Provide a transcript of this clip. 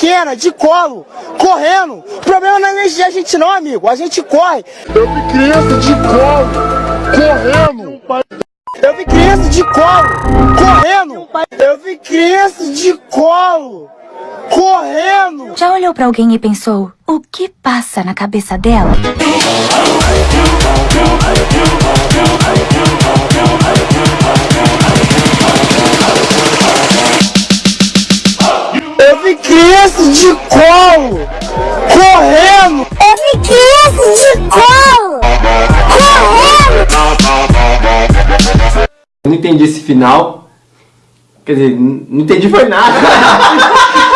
pequena, de colo, correndo. O problema não é a gente não, amigo. A gente corre. Eu vi criança de colo, correndo. Eu vi criança de colo, correndo. Eu vi criança de colo, correndo. Já olhou pra alguém e pensou, o que passa na cabeça dela? Eu vi criança de colo, correndo. Eu vi criança de colo, correndo. Eu não entendi esse final. Quer dizer, não entendi foi nada.